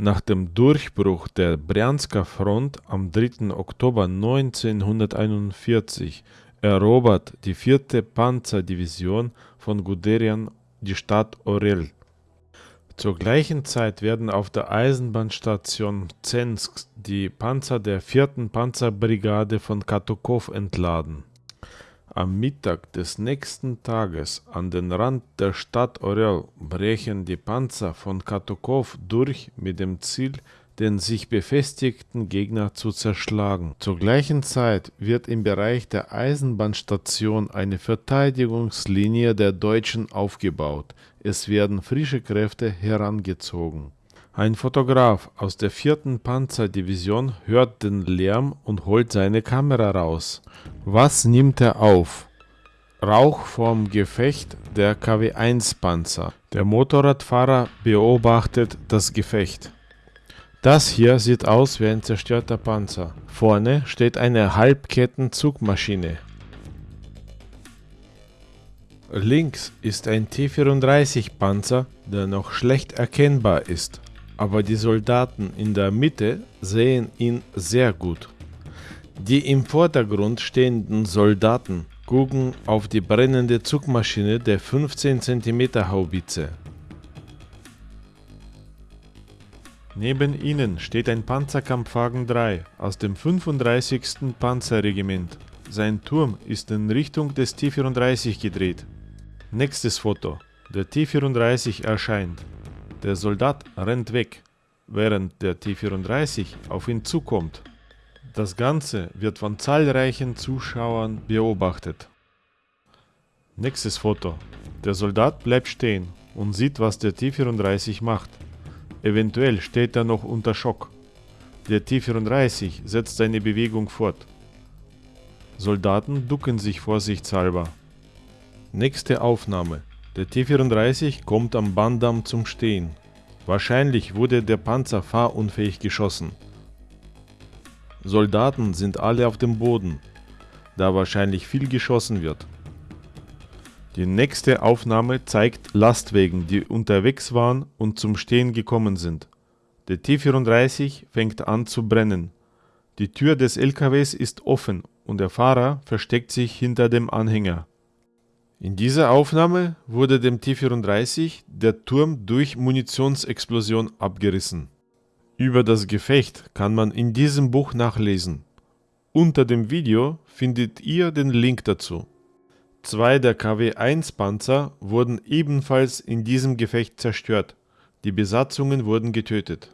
Nach dem Durchbruch der Brjansker Front am 3. Oktober 1941 erobert die 4. Panzerdivision von Guderian die Stadt Orel. Zur gleichen Zeit werden auf der Eisenbahnstation Zensk die Panzer der 4. Panzerbrigade von Katukow entladen. Am Mittag des nächsten Tages an den Rand der Stadt Orel brechen die Panzer von Katukow durch mit dem Ziel, den sich befestigten Gegner zu zerschlagen. Zur gleichen Zeit wird im Bereich der Eisenbahnstation eine Verteidigungslinie der Deutschen aufgebaut. Es werden frische Kräfte herangezogen. Ein Fotograf aus der 4. Panzerdivision hört den Lärm und holt seine Kamera raus. Was nimmt er auf? Rauch vom Gefecht der KW-1-Panzer. Der Motorradfahrer beobachtet das Gefecht. Das hier sieht aus wie ein zerstörter Panzer. Vorne steht eine Halbketten-Zugmaschine. Links ist ein T-34-Panzer, der noch schlecht erkennbar ist aber die Soldaten in der Mitte sehen ihn sehr gut. Die im Vordergrund stehenden Soldaten gucken auf die brennende Zugmaschine der 15 cm Haubitze. Neben ihnen steht ein Panzerkampfwagen 3 aus dem 35. Panzerregiment. Sein Turm ist in Richtung des T-34 gedreht. Nächstes Foto. Der T-34 erscheint. Der Soldat rennt weg, während der T-34 auf ihn zukommt. Das Ganze wird von zahlreichen Zuschauern beobachtet. Nächstes Foto. Der Soldat bleibt stehen und sieht, was der T-34 macht. Eventuell steht er noch unter Schock. Der T-34 setzt seine Bewegung fort. Soldaten ducken sich vorsichtshalber. Nächste Aufnahme. Der T-34 kommt am Bandam zum Stehen. Wahrscheinlich wurde der Panzer fahrunfähig geschossen. Soldaten sind alle auf dem Boden, da wahrscheinlich viel geschossen wird. Die nächste Aufnahme zeigt Lastwagen, die unterwegs waren und zum Stehen gekommen sind. Der T-34 fängt an zu brennen. Die Tür des LKWs ist offen und der Fahrer versteckt sich hinter dem Anhänger. In dieser Aufnahme wurde dem T-34 der Turm durch Munitionsexplosion abgerissen. Über das Gefecht kann man in diesem Buch nachlesen. Unter dem Video findet ihr den Link dazu. Zwei der KW-1 Panzer wurden ebenfalls in diesem Gefecht zerstört. Die Besatzungen wurden getötet.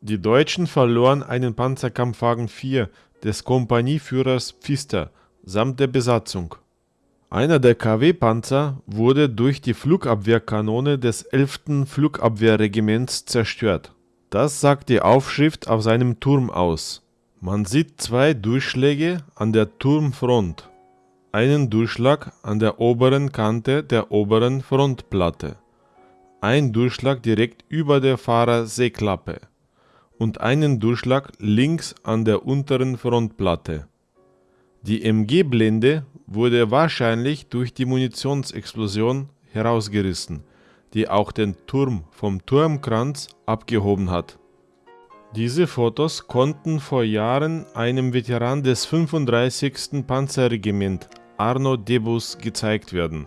Die Deutschen verloren einen Panzerkampfwagen 4 des Kompanieführers Pfister samt der Besatzung. Einer der KW-Panzer wurde durch die Flugabwehrkanone des 11. Flugabwehrregiments zerstört. Das sagt die Aufschrift auf seinem Turm aus. Man sieht zwei Durchschläge an der Turmfront. Einen Durchschlag an der oberen Kante der oberen Frontplatte. Ein Durchschlag direkt über der Fahrerseeklappe und einen Durchschlag links an der unteren Frontplatte. Die MG-Blende wurde wahrscheinlich durch die Munitionsexplosion herausgerissen, die auch den Turm vom Turmkranz abgehoben hat. Diese Fotos konnten vor Jahren einem Veteran des 35. Panzerregiment Arno Debus gezeigt werden.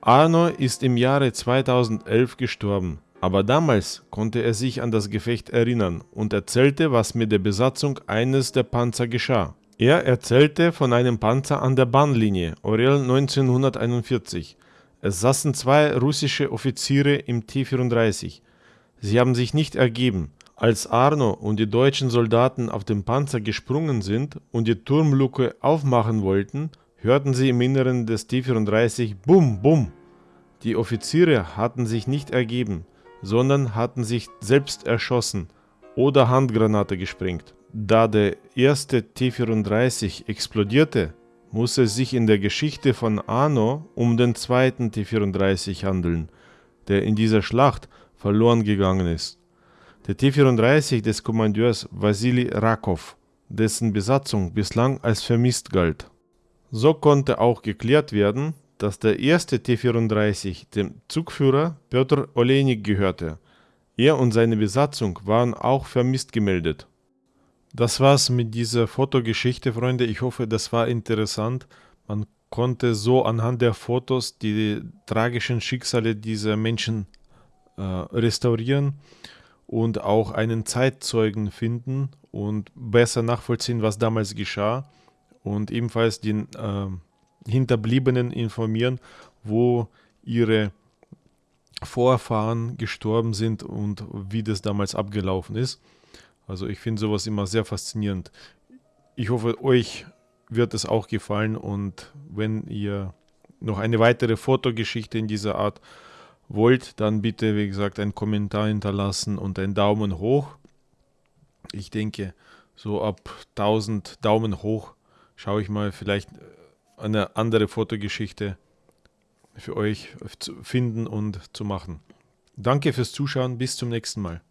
Arno ist im Jahre 2011 gestorben, aber damals konnte er sich an das Gefecht erinnern und erzählte, was mit der Besatzung eines der Panzer geschah. Er erzählte von einem Panzer an der Bahnlinie, Orel 1941. Es saßen zwei russische Offiziere im T-34. Sie haben sich nicht ergeben. Als Arno und die deutschen Soldaten auf den Panzer gesprungen sind und die Turmluke aufmachen wollten, hörten sie im Inneren des T-34 Bum, Bum. Die Offiziere hatten sich nicht ergeben, sondern hatten sich selbst erschossen oder Handgranate gesprengt. Da der erste T-34 explodierte, muss es sich in der Geschichte von Arno um den zweiten T-34 handeln, der in dieser Schlacht verloren gegangen ist. Der T-34 des Kommandeurs Wasili Rakov, dessen Besatzung bislang als vermisst galt. So konnte auch geklärt werden, dass der erste T-34 dem Zugführer Petr Olejnik gehörte. Er und seine Besatzung waren auch vermisst gemeldet. Das war's mit dieser Fotogeschichte, Freunde. Ich hoffe, das war interessant. Man konnte so anhand der Fotos die tragischen Schicksale dieser Menschen äh, restaurieren und auch einen Zeitzeugen finden und besser nachvollziehen, was damals geschah und ebenfalls den äh, Hinterbliebenen informieren, wo ihre Vorfahren gestorben sind und wie das damals abgelaufen ist. Also ich finde sowas immer sehr faszinierend. Ich hoffe, euch wird es auch gefallen und wenn ihr noch eine weitere Fotogeschichte in dieser Art wollt, dann bitte, wie gesagt, einen Kommentar hinterlassen und einen Daumen hoch. Ich denke, so ab 1000 Daumen hoch schaue ich mal vielleicht eine andere Fotogeschichte für euch zu finden und zu machen. Danke fürs Zuschauen, bis zum nächsten Mal.